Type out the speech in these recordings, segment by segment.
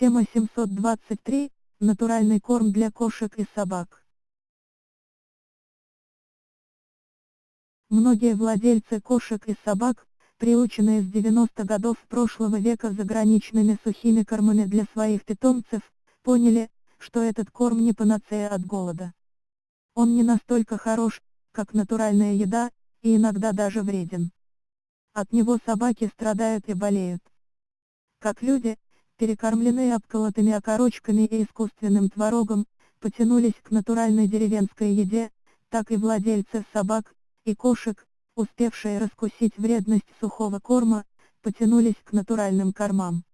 Тема 723. Натуральный корм для кошек и собак. Многие владельцы кошек и собак, приученные с 90 годов прошлого века заграничными сухими кормами для своих питомцев, поняли, что этот корм не панацея от голода. Он не настолько хорош, как натуральная еда, и иногда даже вреден. От него собаки страдают и болеют. Как люди, перекормленные обколотыми окорочками и искусственным творогом, потянулись к натуральной деревенской еде, так и владельцы собак и кошек, успевшие раскусить вредность сухого корма, потянулись к натуральным кормам.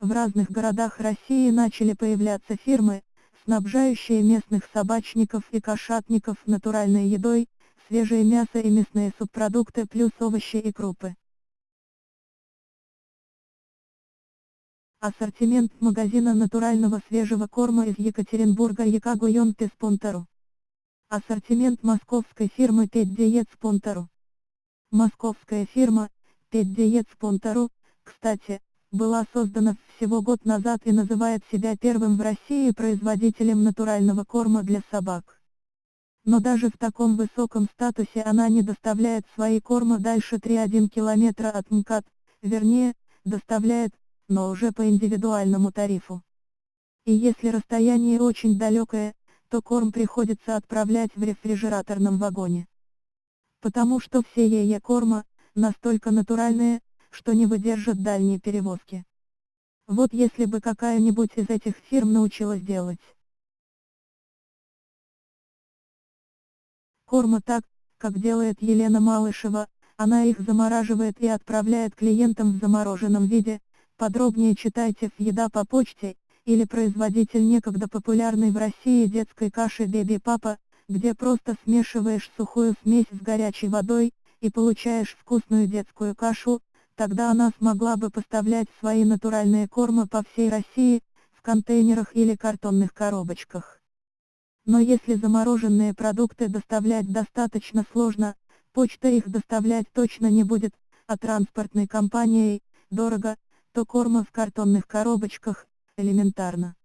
В разных городах России начали появляться фирмы, снабжающие местных собачников и кошатников натуральной едой, свежее мясо и мясные субпродукты плюс овощи и крупы. Ассортимент магазина натурального свежего корма из Екатеринбурга Якагуйон Песпонтеру. Ассортимент московской фирмы Пет Диет Спонтеру. Московская фирма, Пет Диет Спонтеру, кстати, была создана всего год назад и называет себя первым в России производителем натурального корма для собак. Но даже в таком высоком статусе она не доставляет свои корма дальше 3,1 километра от МКАД, вернее, доставляет но уже по индивидуальному тарифу. И если расстояние очень далекое, то корм приходится отправлять в рефрижераторном вагоне. Потому что все яйя корма, настолько натуральные, что не выдержат дальние перевозки. Вот если бы какая-нибудь из этих фирм научилась делать. Корма так, как делает Елена Малышева, она их замораживает и отправляет клиентам в замороженном виде, Подробнее читайте в «Еда по почте» или производитель некогда популярной в России детской каши «Беби Папа», где просто смешиваешь сухую смесь с горячей водой, и получаешь вкусную детскую кашу, тогда она смогла бы поставлять свои натуральные кормы по всей России, в контейнерах или картонных коробочках. Но если замороженные продукты доставлять достаточно сложно, почта их доставлять точно не будет, а транспортной компанией, дорого, то корма в картонных коробочках, элементарно.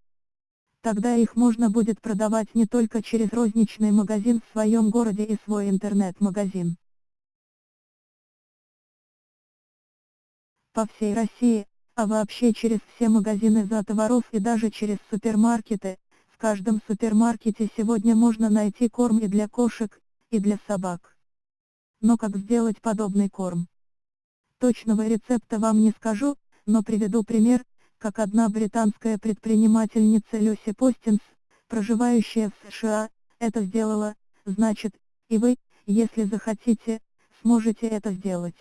Тогда их можно будет продавать не только через розничный магазин в своем городе и свой интернет-магазин. По всей России, а вообще через все магазины за товаров и даже через супермаркеты, в каждом супермаркете сегодня можно найти корм и для кошек, и для собак. Но как сделать подобный корм? Точного рецепта вам не скажу, но приведу пример, как одна британская предпринимательница Люси Постинс, проживающая в США, это сделала, значит, и вы, если захотите, сможете это сделать.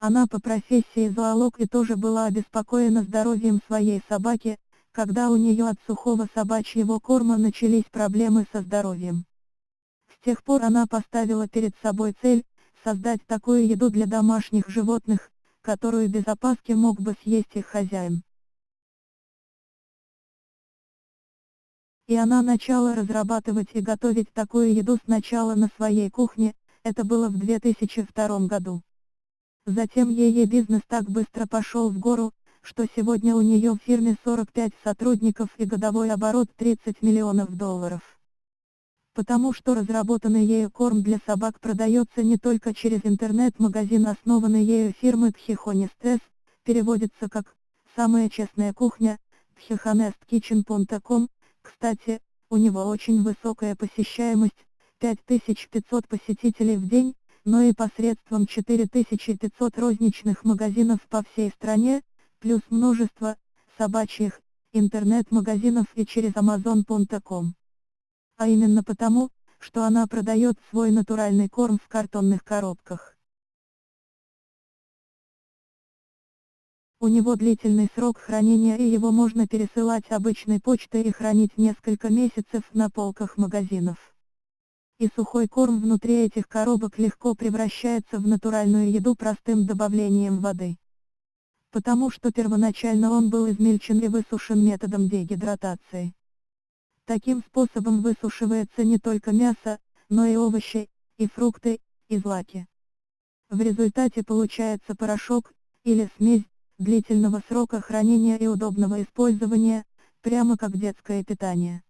Она по профессии зоолог и тоже была обеспокоена здоровьем своей собаки, когда у нее от сухого собачьего корма начались проблемы со здоровьем. С тех пор она поставила перед собой цель, создать такую еду для домашних животных, которую без опаски мог бы съесть их хозяин. И она начала разрабатывать и готовить такую еду сначала на своей кухне, это было в 2002 году. Затем ее бизнес так быстро пошел в гору, что сегодня у нее в фирме 45 сотрудников и годовой оборот 30 миллионов долларов потому что разработанный ею корм для собак продается не только через интернет-магазин основанный ею фирмы Tchihonestes, переводится как «самая честная кухня», tchihonestkitchen.com, кстати, у него очень высокая посещаемость, 5500 посетителей в день, но и посредством 4500 розничных магазинов по всей стране, плюс множество, собачьих, интернет-магазинов и через amazon.com а именно потому, что она продает свой натуральный корм в картонных коробках. У него длительный срок хранения и его можно пересылать обычной почтой и хранить несколько месяцев на полках магазинов. И сухой корм внутри этих коробок легко превращается в натуральную еду простым добавлением воды. Потому что первоначально он был измельчен и высушен методом дегидратации. Таким способом высушивается не только мясо, но и овощи, и фрукты, и злаки. В результате получается порошок, или смесь, длительного срока хранения и удобного использования, прямо как детское питание.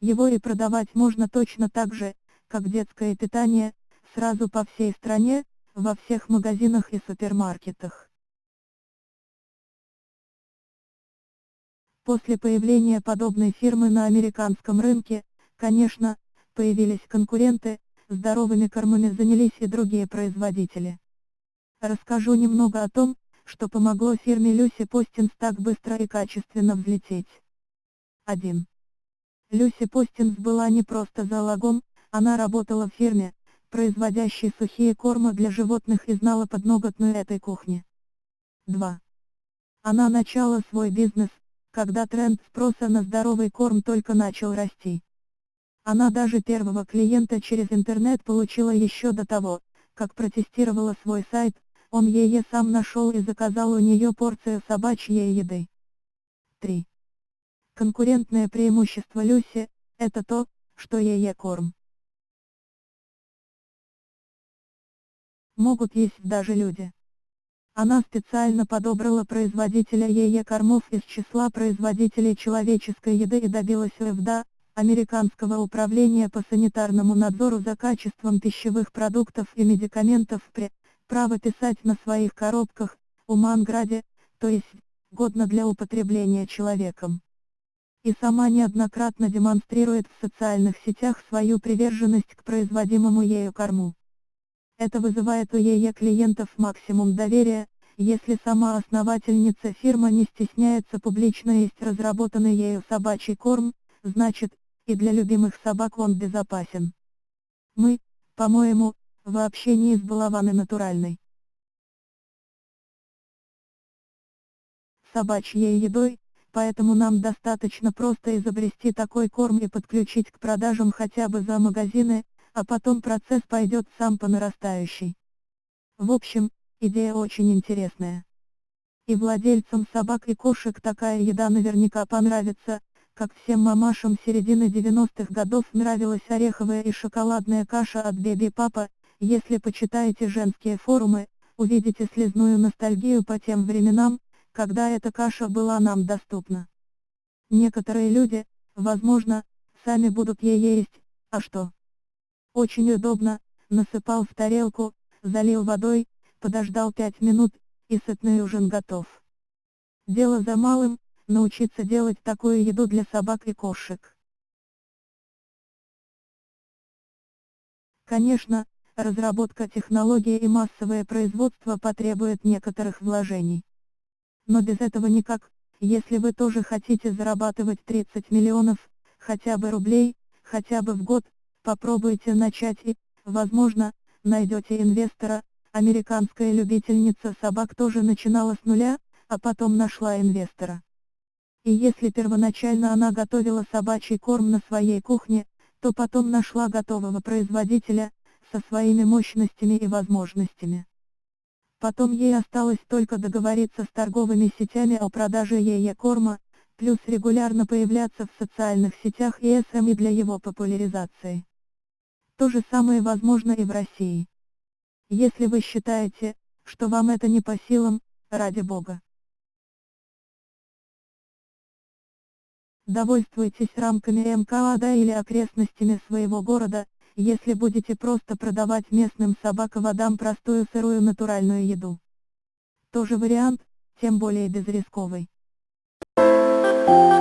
Его и продавать можно точно так же, как детское питание, сразу по всей стране, во всех магазинах и супермаркетах. После появления подобной фирмы на американском рынке, конечно, появились конкуренты, здоровыми кормами занялись и другие производители. Расскажу немного о том, что помогло фирме Люси Постинс так быстро и качественно взлететь. 1. Люси Постинс была не просто залогом, она работала в фирме, производящей сухие корма для животных и знала подноготную этой кухни. 2. Она начала свой бизнес, когда тренд спроса на здоровый корм только начал расти. Она даже первого клиента через интернет получила еще до того, как протестировала свой сайт, он ее сам нашел и заказал у нее порцию собачьей еды. 3. Конкурентное преимущество Люси – это то, что ее корм. Могут есть даже люди. Она специально подобрала производителя ее кормов из числа производителей человеческой еды и добилась ФДА, Американского управления по санитарному надзору за качеством пищевых продуктов и медикаментов при право писать на своих коробках, у Манграде, то есть, годно для употребления человеком и сама неоднократно демонстрирует в социальных сетях свою приверженность к производимому ею корму. Это вызывает у ее клиентов максимум доверия, если сама основательница фирмы не стесняется публично есть разработанный ею собачий корм, значит, и для любимых собак он безопасен. Мы, по-моему, вообще не избалованы натуральной. Собачьей едой, поэтому нам достаточно просто изобрести такой корм и подключить к продажам хотя бы за магазины, а потом процесс пойдет сам по нарастающей. В общем, идея очень интересная. И владельцам собак и кошек такая еда наверняка понравится, как всем мамашам середины 90-х годов нравилась ореховая и шоколадная каша от Беби Папа, если почитаете женские форумы, увидите слезную ностальгию по тем временам, когда эта каша была нам доступна. Некоторые люди, возможно, сами будут ее есть, а что? Очень удобно, насыпал в тарелку, залил водой, подождал 5 минут, и сытный ужин готов. Дело за малым, научиться делать такую еду для собак и кошек. Конечно, разработка технологии и массовое производство потребует некоторых вложений. Но без этого никак, если вы тоже хотите зарабатывать 30 миллионов, хотя бы рублей, хотя бы в год, попробуйте начать и, возможно, найдете инвестора, американская любительница собак тоже начинала с нуля, а потом нашла инвестора. И если первоначально она готовила собачий корм на своей кухне, то потом нашла готового производителя, со своими мощностями и возможностями. Потом ей осталось только договориться с торговыми сетями о продаже ее корма, плюс регулярно появляться в социальных сетях и СМИ для его популяризации. То же самое возможно и в России. Если вы считаете, что вам это не по силам, ради бога. Довольствуйтесь рамками МКАДа или окрестностями своего города, если будете просто продавать местным собаководам простую сырую натуральную еду. Тоже вариант, тем более безрисковый. Thank you.